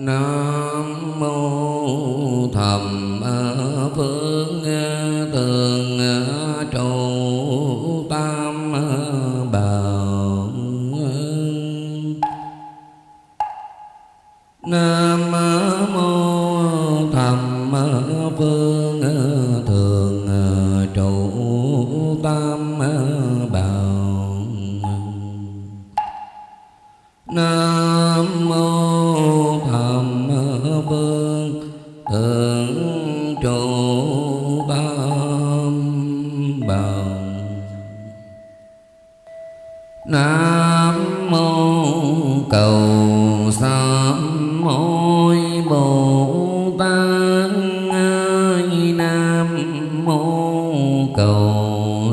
Nam mô thầm phương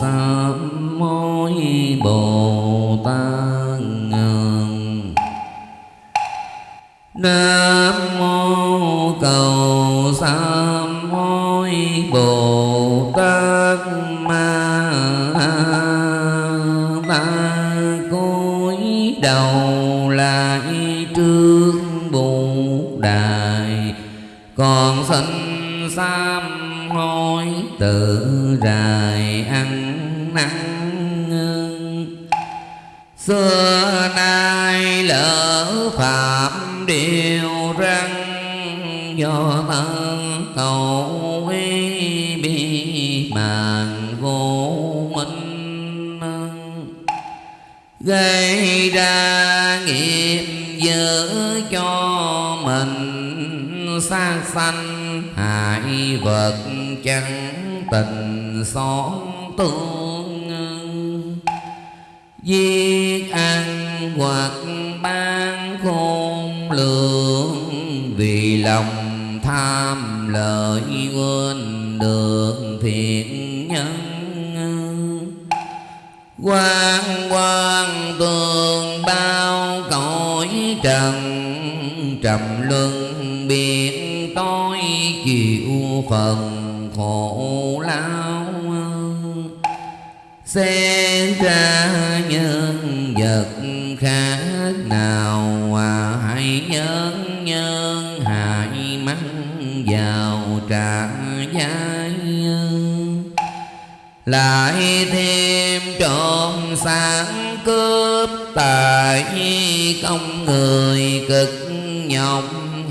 cầu sám Bồ Tát Nam mô cầu sám mối Bồ Tát Ma Ta cúi đầu lại trước Bồ Đài. Còn sinh sám hối tự rài ăn nặng Xưa nay lỡ phạm điều răng Do thân cầu ý bị màn vô minh Gây ra nghiệp dữ cho mình sang sanh hại vật chẳng tình xóm tương Giết ăn hoặc ban khôn lượng Vì lòng tham lợi quên được thiện nhân. Quan quan tường bao cõi trần, trầm luân biển tối chịu phần khổ lao Xem ra nhân vật khác nào à, Hãy nhân nhân hại mắng vào trả giá lại thêm trộm sáng cướp tài công người cực nhọc.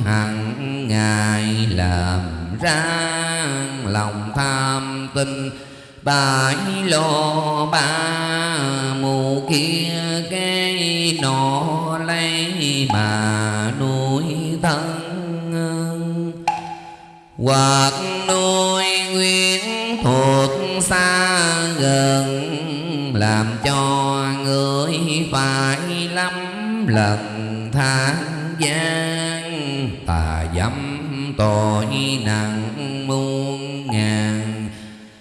Hằng ngày làm ra lòng tham tinh bãi lo ba mù kia cái nọ lấy mà nuôi thân. Hoặc nuôi nguyên thuộc xa gần, làm cho người phải lắm lần than gian. Tà dâm tội nặng muôn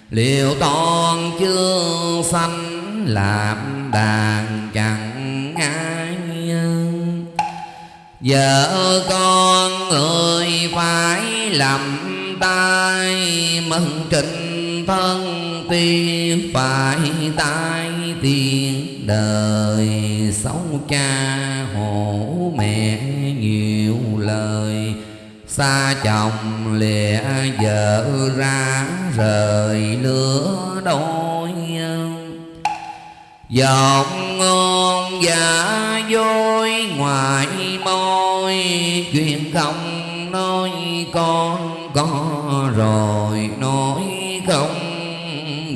liệu toàn chưa sanh làm đàn chẳng ai vợ con người phải làm tay mừng trình thân tiên, phải tai tiền đời xấu cha hổ mẹ xa chồng lìa vợ ra rời lửa đôi. Giọng ngon giả dối ngoài môi, chuyện không nói con có rồi nói không.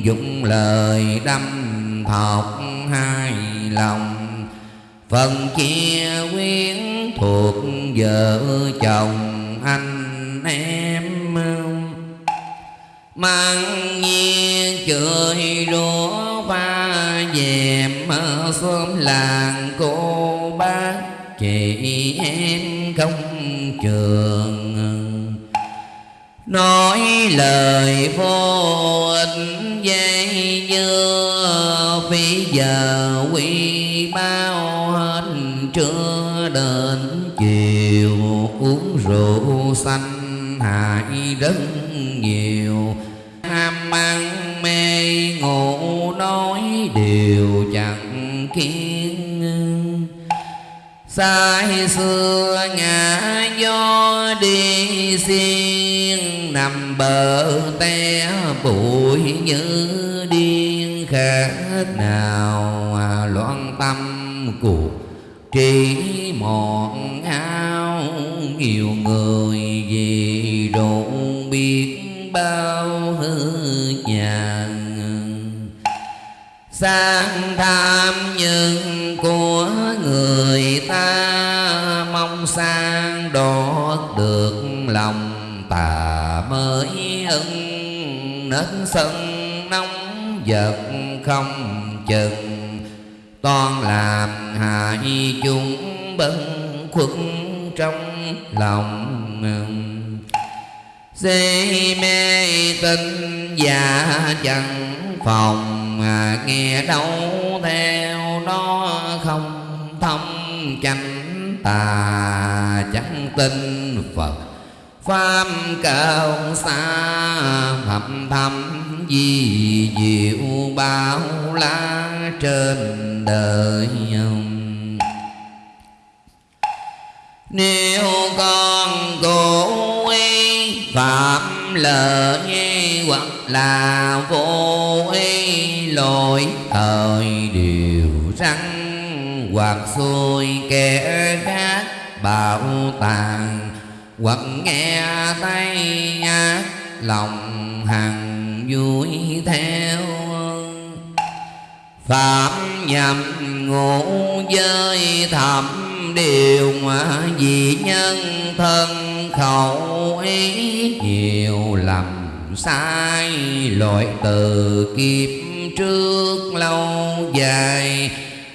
Dùng lời đâm thọc hai lòng, phần chia quyến thuộc vợ chồng anh em mang nhiên cười đũa pha dèm xóm làng cô bác chị em không trường nói lời vô ích dây dưa, phí giờ quy bao hết trưa đến chiều uống rượu xanh hại rất nhiều. Ham ăn mê ngủ nói đều chẳng kiên Sai xưa ngã gió đi xiên, Nằm bờ té bụi như điên. Khác nào loạn tâm cuộc trí mòn ao nhiều người vì rộn biết bao hư nhàn. Sang tham nhân của người ta, mong sang đọt được lòng tà mới ưng nên sân nóng giật không chừng, toàn làm hại chúng bấn khuất trong lòng si mê tin và chẳng phòng à, nghe đâu theo đó không thông. Chánh tà chẳng tin phật pháp cao xa thầm thầm di diệu bao la trên đời nếu con cố ý phạm lợi hoặc là vô ý lỗi, thời điều răng hoặc xuôi kẻ khác bảo tàng hoặc nghe tay ác, lòng hằng vui theo. Phạm nhầm ngủ giới thầm điều mà vì nhân thân khẩu ý nhiều lầm sai. Lỗi từ kiếp trước lâu dài,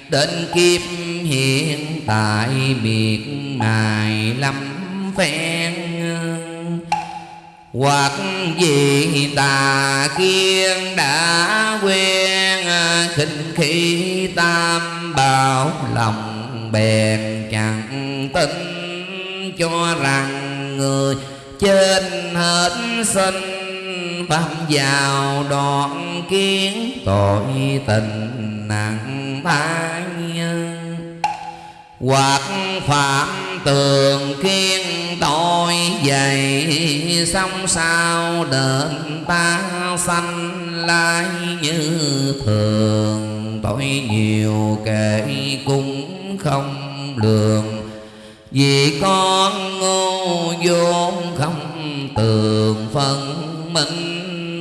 đến kiếp hiện tại biệt này lắm phen. Hoặc vì tà kiên đã quen, khinh khí tam bảo lòng bèn chẳng tin cho rằng người trên hết sinh. Phạm vào đoạn kiến tội tình nặng thái hoặc phạm tường kiên tội dày xong sao đền ta sanh lai như thường. Tội nhiều kể cung không lường. Vì con ngu vốn không tường phân minh.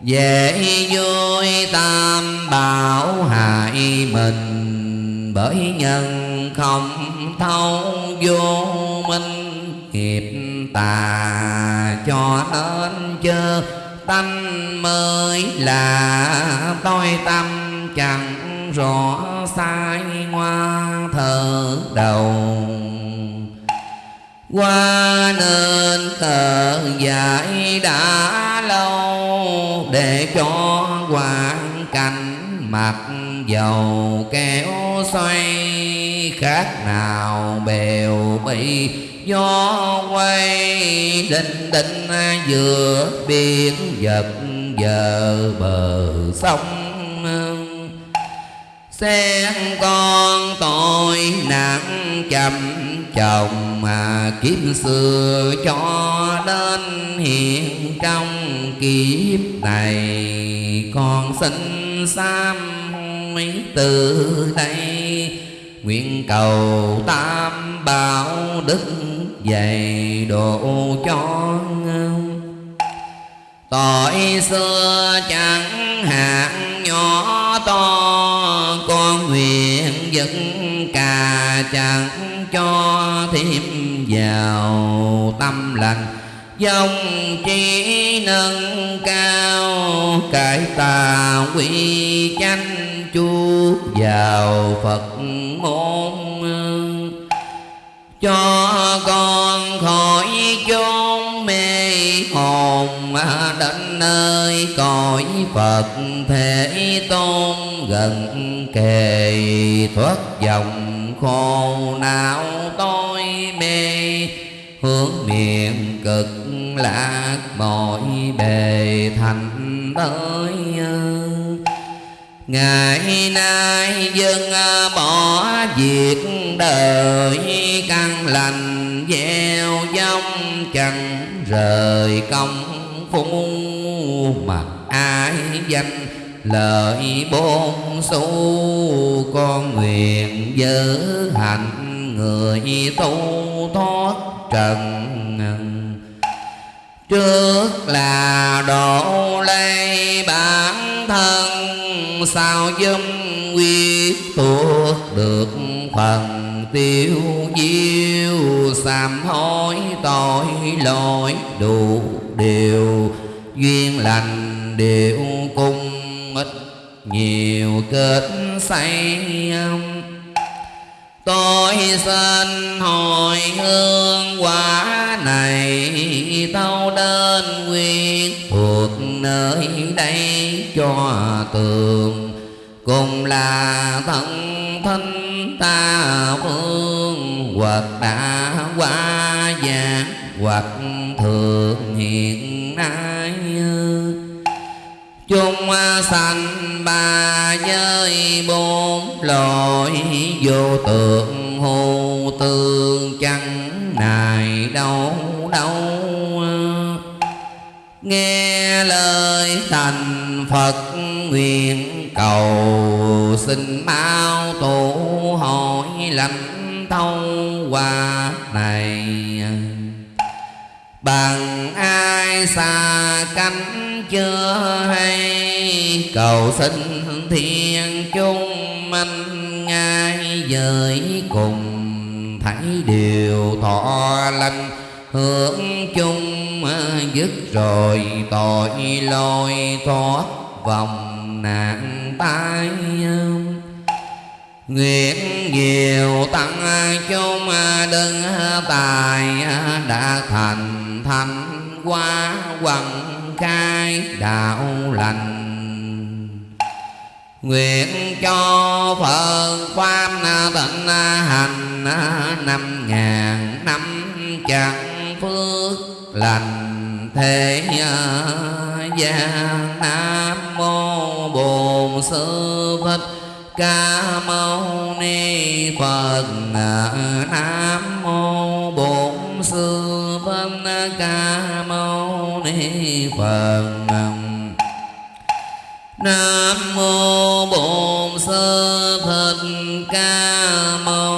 Dễ vui tam bảo hại mình, bởi nhân không thấu vô minh. Nghiệp tà cho nên chớ tâm mới là tôi tâm chẳng rõ sai ngoa thờ đầu. Qua nên thờ dạy đã lâu, để cho hoàn cảnh mặt dầu kéo xoay khác nào bèo bị gió quay đinh đinh giữa biển vật giờ bờ sông. Xem con tội nặng chậm chồng mà kiếp xưa cho đến hiện trong kiếp này. Con xin sám từ đây, nguyện cầu tam bảo đức dày độ cho tội xưa chẳng hạn, nhỏ to nguyện dẫn cà chẳng cho thêm vào tâm lành. Dòng trí nâng cao, cải tà quy chánh chu vào phật môn. Cho con hồn đến nơi cõi Phật thể tôn gần kề thoát dòng khổ não tôi mê. Hướng miệng cực lạc mọi bề thành tới ngày nay dân à, bỏ việc đời căn lành gieo giống chẳng rời công phu mặc ai danh, lợi bốn xu con nguyện giữ hạnh người tu thoát trần. Trước là độ lấy bản thân, sao dâm quyết tuốt được phần tiêu diêu, sám hối tội lỗi đủ điều. Duyên lành đều cung ít nhiều kết say tôi xin hồi hương quả này tâu đến nguyên thuộc nơi đây cho tường cùng là thân thân ta phương, hoặc đã qua già hoặc thường hiện nay. Chung sanh ba giới bốn loại, vô tượng hô tương chẳng này đâu đâu. Nghe lời thành phật nguyện cầu. Xin mau tổ hội lãnh thâu qua này. Bằng ai xa cánh chưa hay? Cầu xin thiên chung minh ngay giới cùng. Thấy điều thọ lành hưởng chung, dứt rồi tội lôi thoát vòng nạn tai Nguyện nhiều tăng chung đừng tài đã thành thành qua quần khai đạo lành. Nguyện cho Phật Pháp tịnh hành năm ngàn năm chẳng phước lành thế gian Nam Mô Bổn Sư Thích Ca Mâu Ni Phật Nam Mô Bổn Sư phật Ca Mâu Ni Phật Nam Mô Bổn Sư Thích Ca Mâu